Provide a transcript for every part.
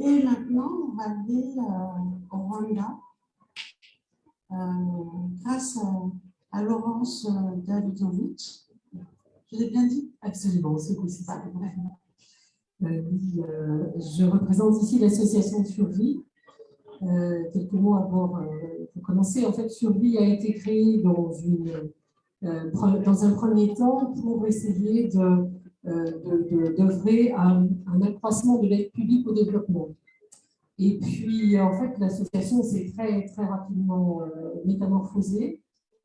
Et maintenant, on va aller euh, au Rwanda euh, grâce à, Laurence euh, Davidovich. Je l'ai bien dit? Absolument, c'est possible. Euh, je représente ici l'association Survie. quelques mots avant de commencer. En fait, Survie a été créée dans, un premier temps pour essayer de d'œuvrer à un, accroissement de l'aide publique au développement. Et puis, en fait, l'association s'est très, très rapidement euh, métamorphosée.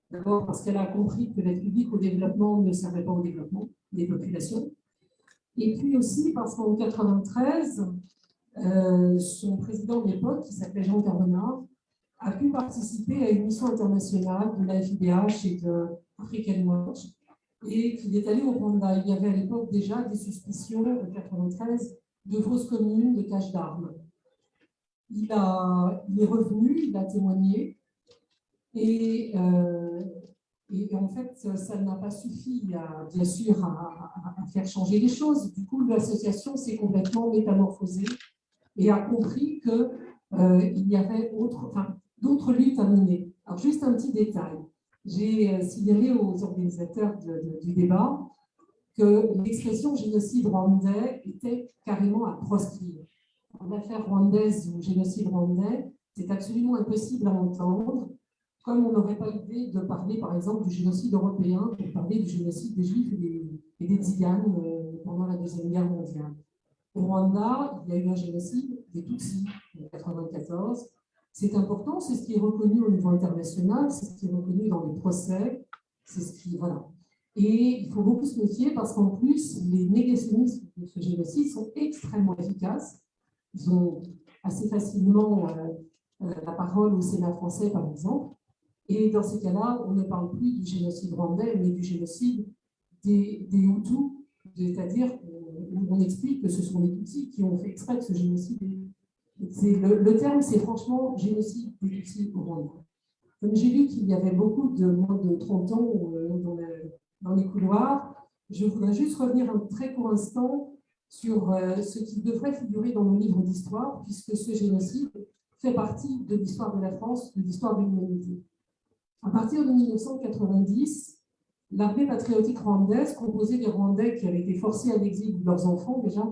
D'abord parce qu'elle a compris que l'aide publique au développement ne servait pas au développement des populations. Et puis aussi parce qu'en 1993, euh, son président de l'époque, qui s'appelait Jean Carbonard, a pu participer à une mission internationale de la FIDH et de African Watch et qu'il est allé au Rwanda. Il y avait à l'époque déjà des suspicions, en 1993, de fausses communes, de caches d'armes. Il, il, est revenu, il a témoigné, et, euh, en fait, ça n'a pas suffi, bien sûr, à, faire changer les choses. Du coup, l'association s'est complètement métamorphosée et a compris qu'il euh, y avait d'autres luttes à mener. Alors, juste un petit détail j'ai euh, signalé aux organisateurs du débat que l'expression génocide rwandais était carrément à proscrire. En affaire rwandaise ou génocide rwandais, c'est absolument impossible à entendre, comme on n'aurait pas l'idée de parler, par exemple, du génocide européen pour parler du génocide des Juifs et des, et des Tziganes euh, pendant la Deuxième Guerre mondiale. Au Rwanda, il y a eu un génocide des Tutsis en 1994, c'est important, c'est ce qui est reconnu au niveau international, c'est ce qui est reconnu dans les procès, c'est ce qui, voilà. Et il faut beaucoup se méfier parce qu'en plus, les négationnistes de ce génocide sont extrêmement efficaces. Ils ont assez facilement euh, euh, la parole au Sénat français, par exemple. Et dans ces cas-là, on ne parle plus du génocide rwandais, mais du génocide des, Hutus, c'est-à-dire où on explique que ce sont les Tutsis qui ont fait exprès de ce génocide le, terme, c'est franchement génocide politique au Rwanda. Comme j'ai vu qu'il y avait beaucoup de moins de 30 ans euh, dans, les couloirs, je voudrais juste revenir un très court instant sur euh, ce qui devrait figurer dans nos livres d'histoire, puisque ce génocide fait partie de l'histoire de la France, de l'histoire de l'humanité. À partir de 1990, l'armée patriotique rwandaise, composée des Rwandais qui avaient été forcés à l'exil, leurs enfants déjà,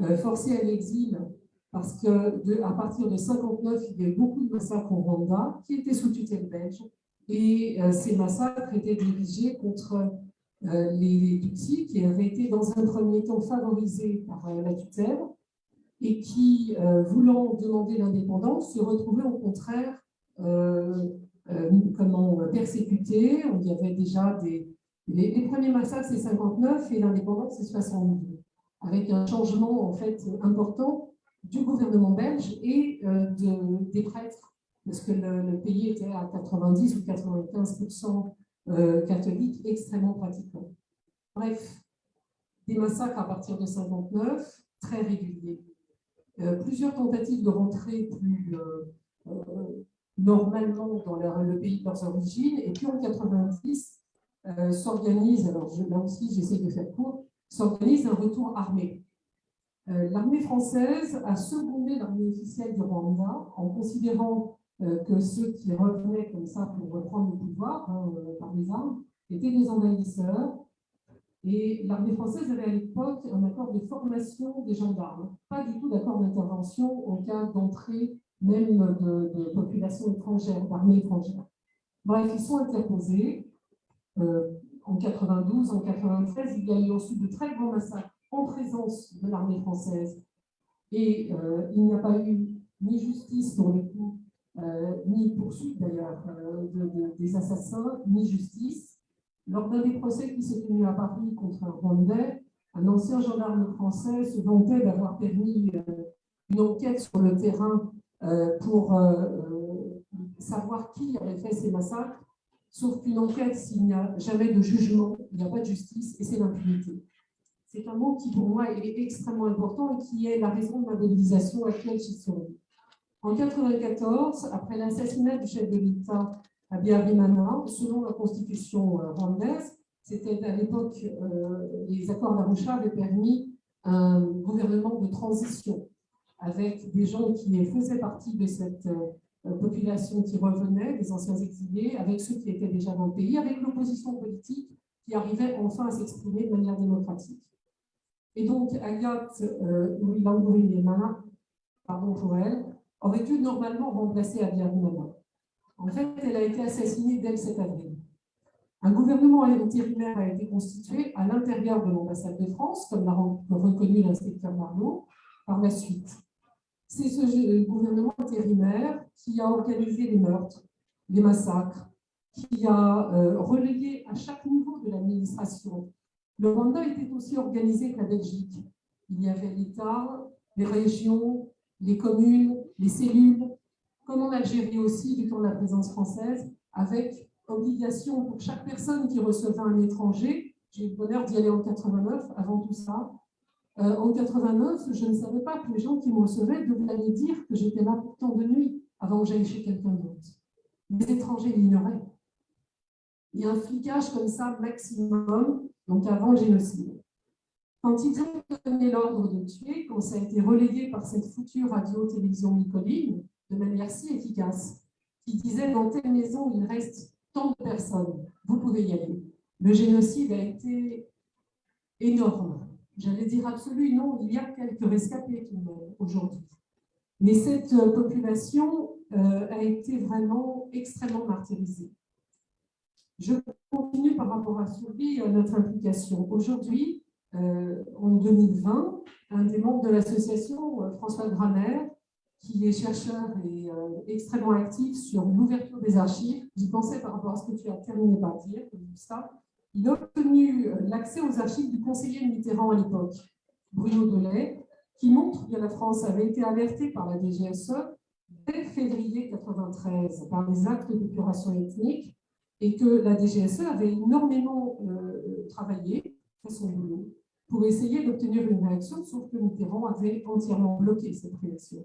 euh, forcés à l'exil parce qu'à partir de 59, il y a eu beaucoup de massacres au Rwanda qui étaient sous tutelle belge. Et euh, ces massacres étaient dirigés contre euh, les Tutsis qui avaient été dans un premier temps favorisés par euh, la tutelle et qui, voulant demander l'indépendance, se retrouvaient au contraire comment, persécutés. Il y avait déjà des... Les, les premiers massacres, c'est 59 et l'indépendance, c'est 62, avec un changement en fait important du gouvernement belge et euh, de, des prêtres, parce que le, pays était à 90 ou 95% euh, catholique, extrêmement pratiquant. Bref, des massacres à partir de 59, très réguliers. Euh, plusieurs tentatives de rentrer plus normalement dans le pays de leurs origines, et puis en 90, s'organise, alors là aussi j'essaie de faire court, s'organise un retour armé. Euh, l'armée française a secondé l'armée officielle du Rwanda en considérant euh, que ceux qui revenaient comme ça pour reprendre le pouvoir hein, euh, par les armes étaient des envahisseurs. Et l'armée française avait à l'époque un accord de formation des gendarmes, pas du tout d'accord d'intervention en cas d'entrée même de, de populations étrangères, d'armées étrangères. Bref, ils sont interposés. en 92, en 93, il y a eu ensuite de très grands massacres en présence de l'armée française. Et euh, il n'y a pas eu ni justice pour le coup, euh, ni poursuite d'ailleurs euh, des assassins, ni justice. Lors d'un des procès qui s'est tenu à Paris contre un Rwandais, un ancien gendarme français se vantait d'avoir permis une enquête sur le terrain pour savoir qui avait fait ces massacres, sauf qu'une enquête, s'il n'y a jamais de jugement, il n'y a pas de justice et c'est l'impunité c'est un mot qui, pour moi, est extrêmement important et qui est la raison de ma mobilisation actuelle chez Survie. En 1994, après l'assassinat du chef de l'État à Biarimana, selon la constitution euh, rwandaise, c'était à l'époque, euh, les accords d'Arusha avaient permis un gouvernement de transition. avec des gens qui faisaient partie de cette population qui revenait, des anciens exilés, avec ceux qui étaient déjà dans le pays, avec l'opposition politique qui arrivait enfin à s'exprimer de manière démocratique. Et donc, Agathe euh, Louis pardon pour elle, aurait dû normalement remplacer Abiyarimana. En fait, elle a été assassinée dès le 7 avril. Un gouvernement intérimaire a été constitué à l'intérieur de l'ambassade de France, comme l'a reconnu l'inspecteur Marlot, par la suite. C'est ce gouvernement intérimaire qui a organisé les meurtres, les massacres, qui a euh, relayé à chaque niveau de l'administration. Le Rwanda était aussi organisé que la Belgique. Il y avait l'État, les régions, les communes, les cellules, comme en Algérie aussi, du temps de la présence française, avec obligation pour chaque personne qui recevait un étranger. J'ai eu le bonheur d'y aller en 89, avant tout ça. Euh, en 89, je ne savais pas que les gens qui me recevaient devaient aller dire que j'étais là pour tant de nuit avant que j'aille chez quelqu'un d'autre. Les étrangers l'ignoraient. Il y a un flicage comme ça maximum, donc avant le génocide. Quand ils ont donné l'ordre de tuer, quand ça a été relayé par cette foutue radio-télévision Nicoline, de manière si efficace, qui disait dans telle maison, il reste tant de personnes, vous pouvez y aller. Le génocide a été énorme. J'allais dire absolu, non, il y a quelques rescapés aujourd'hui. Mais cette population euh, a été vraiment extrêmement martyrisée. Je continue par rapport à Survie, à notre implication. Aujourd'hui, euh, en 2020, un des membres de l'association, euh, François Grammer, qui est chercheur et euh, extrêmement actif sur l'ouverture des archives, j'y pensais par rapport à ce que tu as terminé par dire, ça, il a obtenu l'accès aux archives du conseiller Mitterrand à l'époque, Bruno Delay, qui montre que la France avait été alertée par la DGSE dès février 1993 par les actes d'épuration ethnique et que la DGSE avait énormément euh, travaillé, fait son boulot, pour essayer d'obtenir une réaction, sauf que Mitterrand avait entièrement bloqué cette réaction.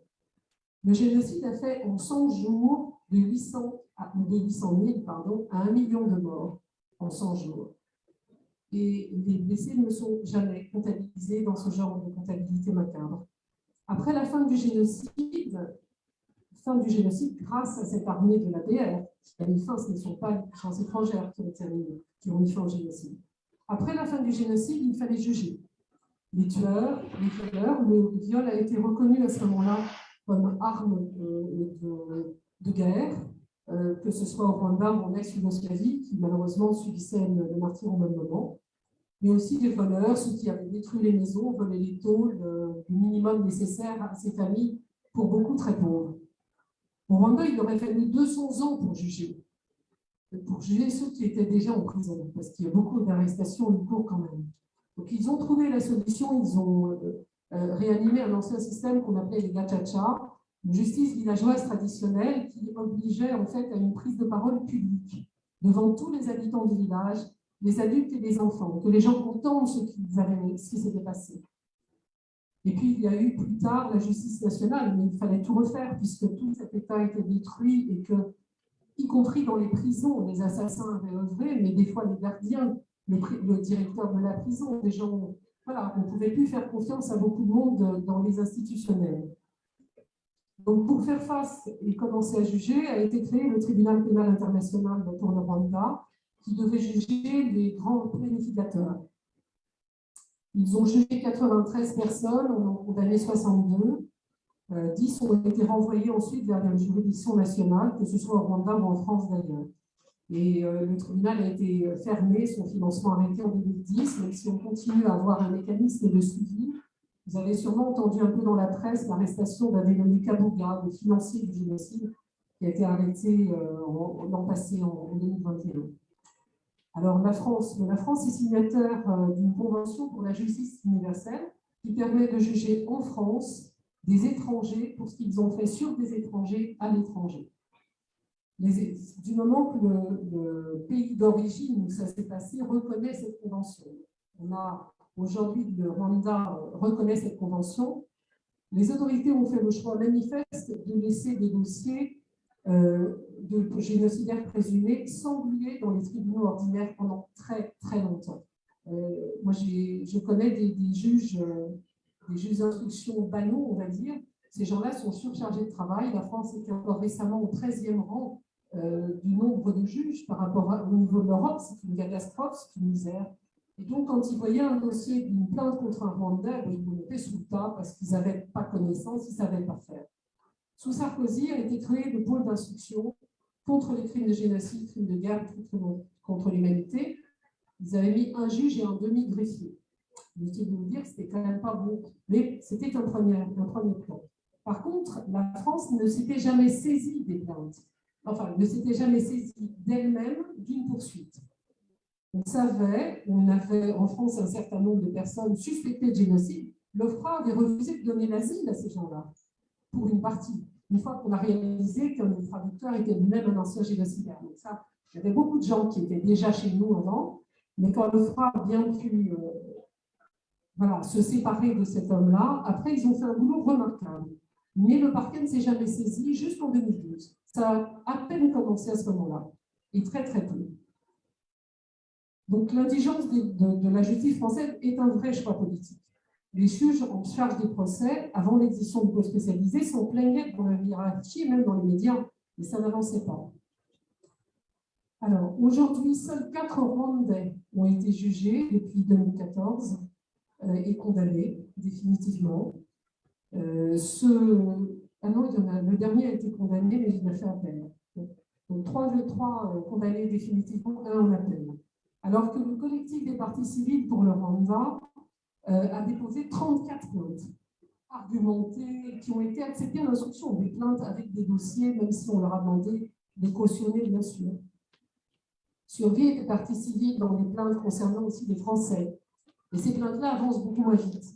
Le génocide a fait en 100 jours de 800, de 800 000 pardon, à 1 million de morts en 100 jours. Et les blessés ne sont jamais comptabilisés dans ce genre de comptabilité macabre. Après la fin du génocide, fin du génocide grâce à cette armée de l'ADR, qui a mis fin, ce ne sont pas les puissances étrangères qui ont terminé, qui ont mis fin au génocide. Après la fin du génocide, il fallait juger les tueurs, les violeurs. Le viol a été reconnu à ce moment-là comme arme de, de, guerre, euh, que ce soit au Rwanda ou en ex-Yougoslavie, qui malheureusement subissaient le, martyr au même moment, mais aussi des voleurs, ceux qui avaient détruit les maisons, volé les taux, le minimum nécessaire à ces familles, pour beaucoup très pauvres. Au Rwanda, il aurait fallu 200 ans pour juger, pour juger ceux qui étaient déjà en prison, parce qu'il y a beaucoup d'arrestations en cours quand même. Donc ils ont trouvé la solution, ils ont euh, euh, réanimé un ancien système qu'on appelait les gachacha, une justice villageoise traditionnelle qui obligeait en fait à une prise de parole publique devant tous les habitants du village, les adultes et les enfants, que les gens entendent ce qui s'était passé. Et puis, il y a eu plus tard la justice nationale, mais il fallait tout refaire puisque tout cet État été détruit et que, y compris dans les prisons, les assassins avaient œuvré, mais des fois les gardiens, le, directeur de la prison, des gens, voilà, on ne pouvait plus faire confiance à beaucoup de monde dans les institutionnels. Donc, pour faire face et commencer à juger, a été créé le tribunal pénal international pour le Rwanda, qui devait juger les grands planificateurs. Ils ont jugé 93 personnes, on en condamné 62. 10 ont été renvoyés ensuite vers les juridictions nationales, que ce soit au Rwanda ou en France d'ailleurs. Et euh, le tribunal a été fermé, son financement arrêté en 2010, même si on continue à avoir un mécanisme de suivi. Vous avez sûrement entendu un peu dans la presse l'arrestation d'un dénommé Kabouga, le financier du génocide, qui a été arrêté euh, l'an passé, en 2021. Alors, la France, la France est signataire euh, d'une convention pour la justice universelle qui permet de juger en France des étrangers pour ce qu'ils ont fait sur des étrangers à l'étranger. Du moment que le, pays d'origine où ça s'est passé reconnaît cette convention, on a aujourd'hui le Rwanda reconnaît cette convention, les autorités ont fait le choix manifeste de laisser des dossiers euh, de génocidaires présumés s'engluer dans les tribunaux ordinaires pendant très très longtemps. Euh, moi, je connais des, juges, euh, des juges d'instruction banaux, on va dire, Ces gens-là sont surchargés de travail. La France était encore récemment au 13e rang euh, du nombre de juges par rapport au niveau de l'Europe. C'est une catastrophe, c'est une misère. Et donc, quand ils voyaient un dossier d'une plainte contre un Rwandais, ben, ils le mettaient sous le tas parce qu'ils n'avaient pas connaissance, ils ne savaient pas faire. Sous Sarkozy a été créé le pôle d'instruction contre les crimes de génocide, crimes de guerre, crimes contre l'humanité. Ils avaient mis un juge et un demi-greffier. Inutile de vous dire que c'était quand même pas bon, mais c'était un premier, un premier plan. Par contre, la France ne s'était jamais saisie des plaintes, enfin, ne s'était jamais saisie d'elle-même d'une poursuite. On savait, on avait en France un certain nombre de personnes suspectées de génocide. L'OFRA avait refusé de donner l'asile à ces gens-là, pour une partie, une fois qu'on a réalisé qu'un des traducteurs était lui-même un ancien génocidaire. Donc ça, il y avait beaucoup de gens qui étaient déjà chez nous avant, mais quand l'OFRA a bien pu euh, voilà, se séparer de cet homme-là, après, ils ont fait un boulot remarquable. Mais le parquet ne s'est jamais saisi jusqu'en 2012. Ça a à peine commencé à ce moment-là, et très très peu. Donc l'indigence de, la justice française est un vrai choix politique. Les juges en charge des procès, avant l'existence du poste spécialisé, sont plaignés dans la hiérarchie, même dans les médias, mais ça n'avançait pas. Alors, aujourd'hui, seuls quatre Rwandais ont été jugés depuis 2014 euh, et condamnés définitivement. Euh, ce... Ah non, le dernier a été condamné, mais il a fait appel. Donc, trois, trois euh, condamnés définitivement, un en appel alors que le collectif des partis civils pour le Rwanda a déposé 34 plaintes argumentées, qui ont été acceptées en instruction, des plaintes avec des dossiers, même si on leur a demandé de cautionner, bien sûr. Survie des partis civils dans des plaintes concernant aussi des Français. Et ces plaintes-là avancent beaucoup moins vite.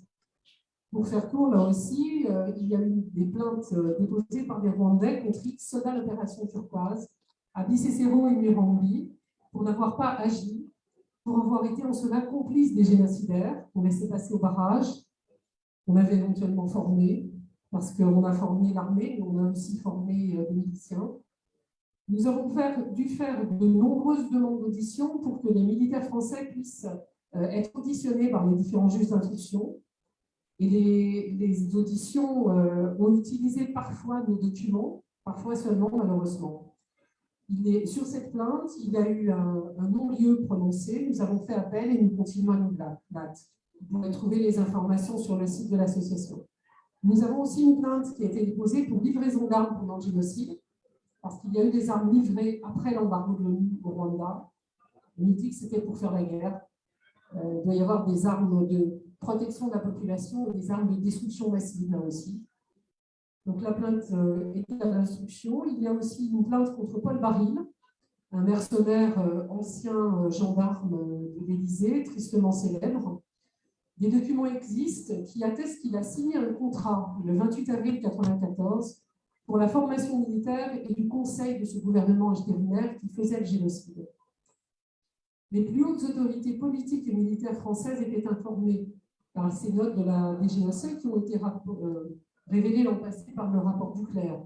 Pour faire court, là aussi, euh, il y a eu des plaintes euh, déposées par des Rwandais contre X soldats l'opération turquoise à Bicécéro et Mirambi pour n'avoir pas agi pour avoir été en cela complice des génocidaires qu'on laissait passer au barrage, qu'on avait éventuellement formé, parce qu'on a formé l'armée, mais on a aussi formé euh, des miliciens. Nous avons dû faire de nombreuses demandes d'audition pour que les militaires français puissent euh, être auditionnés par les différents juges d'instruction. Et les, auditions euh, ont utilisé parfois nos documents, parfois seulement malheureusement sur cette plainte, il y a eu un, non-lieu prononcé. Nous avons fait appel et nous continuons à nous battre. Vous pourrez trouver les informations sur le site de l'association. Nous avons aussi une plainte qui a été déposée pour livraison d'armes pendant le génocide, parce qu'il y a eu des armes livrées après l'embargo de l'ONU au Rwanda. On dit que c'était pour faire la guerre. Euh, il doit y avoir des armes de protection de la population et des armes de destruction massive là aussi. Donc la plainte euh, est à l'instruction. Il y a aussi une plainte contre Paul Baril, un mercenaire euh, ancien euh, gendarme de l'Élysée, tristement célèbre. Des documents existent qui attestent qu'il a signé un contrat le 28 avril 1994 pour la formation militaire et du conseil de ce gouvernement intérimaire qui faisait le génocide. Les plus hautes autorités politiques et militaires françaises étaient informées par ces notes de la DGSE qui ont été révélé l'an passé par le rapport Duclerc.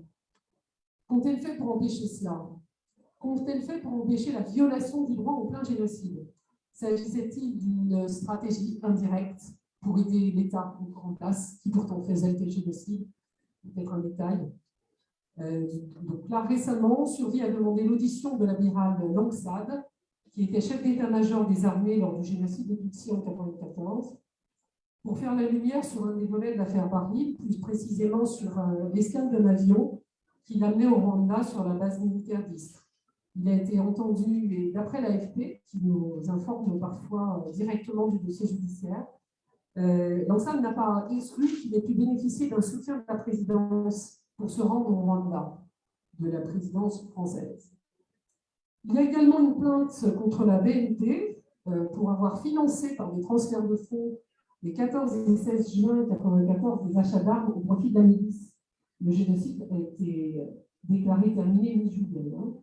Qu'ont-elles fait pour empêcher cela? Qu'ont-elles fait pour empêcher la violation du droit au plein génocide? S'agissait-il d'une stratégie indirecte pour aider l'État en place, qui pourtant faisait le génocide? Peut-être un détail. Euh, donc là, récemment, Survie a demandé l'audition de l'amiral Langsade, qui était chef d'état-major des armées lors du génocide de Tutsi en 1994, pour faire la lumière sur un des volets de l'affaire Paris, plus précisément sur euh, l'escale d'un avion qui l'amenait au Rwanda sur la base militaire d'Istre. Il a été entendu, et d'après l'AFP, qui nous informe parfois euh, directement du dossier judiciaire, euh, l'ensemble n'a pas exclu qu'il ait pu bénéficier d'un soutien de la présidence pour se rendre au Rwanda, de la présidence française. Il y a également une plainte contre la BNP pour avoir financé par des transferts de fonds les 14 et 16 juin 1994 des achats d'armes au profit de la milice. Le génocide a été déclaré terminé mi-juillet. Hein.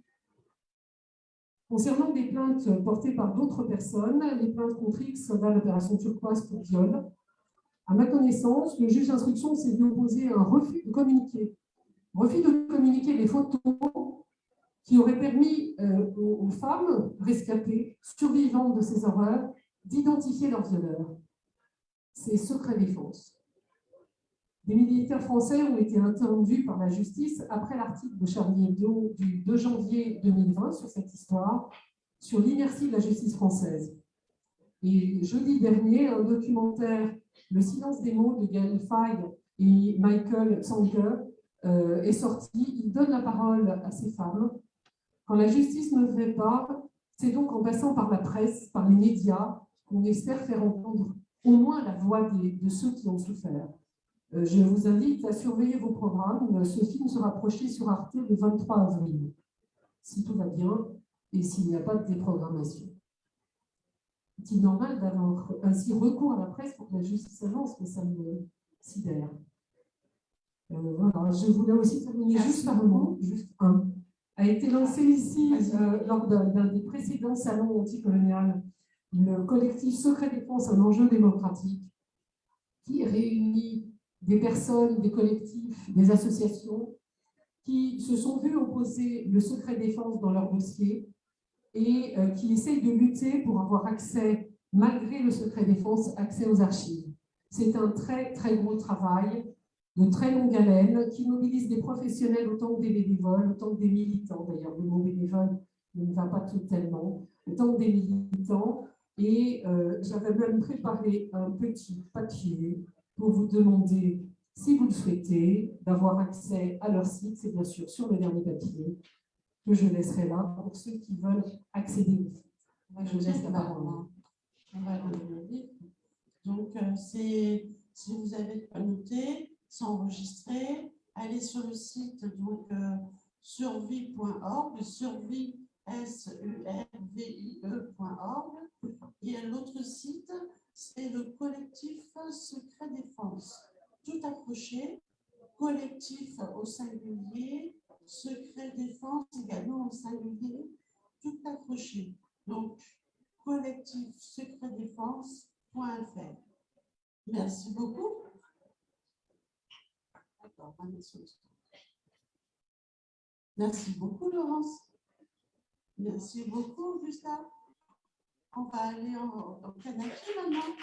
Concernant des plaintes portées par d'autres personnes, les plaintes contre X dans l'opération turquoise pour viol, à ma connaissance, le juge d'instruction s'est vu opposer à un refus de communiquer. Refus de communiquer les photos qui auraient permis euh, aux, aux femmes rescapées, survivantes de ces horreurs, d'identifier leurs violeurs c'est secret défense. Des militaires français ont été entendus par la justice après l'article de Charlie Hebdo du 2 janvier 2020 sur cette histoire, sur l'inertie de la justice française. Et jeudi dernier, un documentaire, Le silence des mots de Gaël Faye et Michael Sanker, euh, est sorti. Il donne la parole à ces femmes. Quand la justice ne fait pas, c'est donc en passant par la presse, par les médias, qu'on espère faire entendre au moins la voix de ceux qui ont souffert. Euh, je vous invite à surveiller vos programmes. Ce film sera projeté sur Arte le 23 avril, si tout va bien et s'il n'y a pas de déprogrammation. C'est normal d'avoir ainsi recours à la presse pour que la justice avance, mais ça me sidère? Euh, voilà. Je voulais aussi terminer juste un mot, juste un. A été lancé ici, euh, lors d'un des précédents salons anticolonial, le collectif Secret Défense, un enjeu démocratique, qui réunit des personnes, des collectifs, des associations qui se sont vus opposer le secret défense dans leur dossier et euh, qui essayent de lutter pour avoir accès, malgré le secret défense, accès aux archives. C'est un très, très gros travail de très longue haleine qui mobilise des professionnels autant que des bénévoles, autant que des militants. D'ailleurs, le mot bénévole ne va pas totalement, autant que des militants. Et euh, j'avais même préparé un petit papier pour vous demander, si vous le souhaitez, d'avoir accès à leur site. C'est bien sûr sur le dernier papier que je laisserai là pour ceux qui veulent accéder au site. Je laisse la parole. Donc, euh, si vous avez noté, s'enregistrer, aller sur le site donc euh, survie.org, survie s u r v i e.org et l'autre site c'est le collectif Secret Défense. Tout accroché, collectif au singulier, Secret Défense également au singulier, tout accroché. Donc, collectif secret défense.fr. Merci beaucoup. Merci beaucoup, Laurence. Merci beaucoup, Gustave. On va aller en, en Canada maintenant.